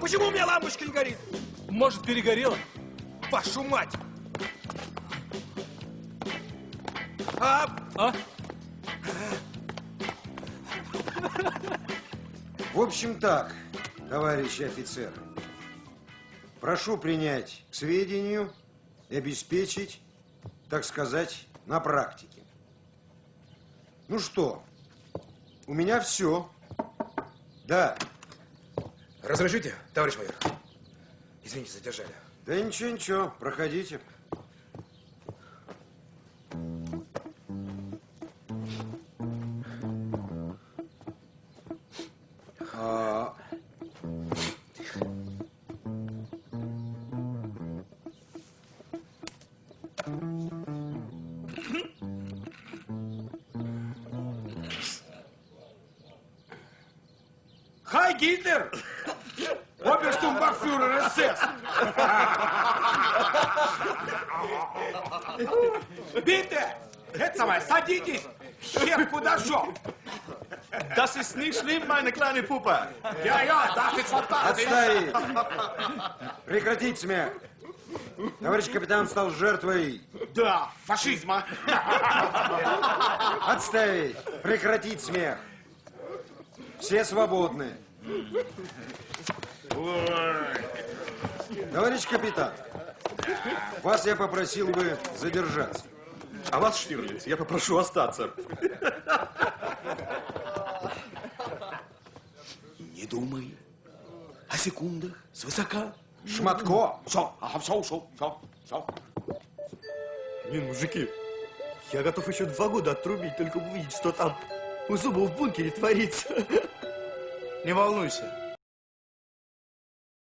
Почему у меня лампочка не горит? Может, перегорело? Вашу мать! А, А? В общем так, товарищи офицеры. Прошу принять к сведению и обеспечить, так сказать, на практике. Ну что, у меня все. Да, разрешите, товарищ майор? Извините, задержали. да ничего, ничего, проходите. А, Хай, Гитлер! Оберштумбахфюрер СС! Bitte! Это самое, садитесь! Куда шел? Das ist nicht schlimm, meine kleine Puppe. Я, я, das ist fantastisch! Отставить! Прекратить смех! Товарищ капитан стал жертвой. Да, фашизма! Отставить! Прекратить смех! Все свободны. Товарищ капитан, вас я попросил бы задержаться. А вас, Штирлиц, я попрошу остаться. Не думай о секундах свысока. Шматко! Все, ага, все, ушел, все, все. Блин, мужики, я готов еще два года отрубить, только бы увидеть, что там у зуба в бункере творится. Не волнуйся,